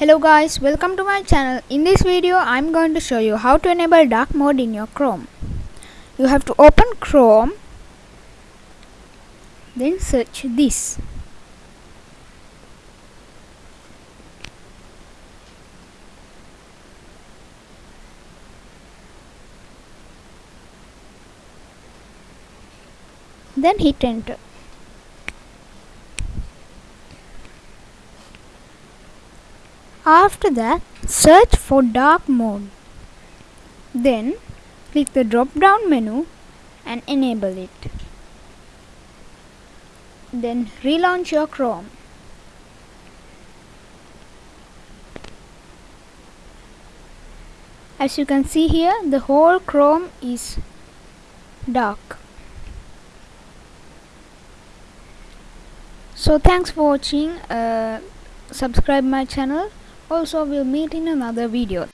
Hello guys, welcome to my channel. In this video, I'm going to show you how to enable dark mode in your Chrome. You have to open Chrome, then search this. Then hit enter. After that, search for dark mode. Then click the drop down menu and enable it. Then relaunch your Chrome. As you can see here, the whole Chrome is dark. So thanks for watching. Uh, subscribe my channel also we'll meet in another video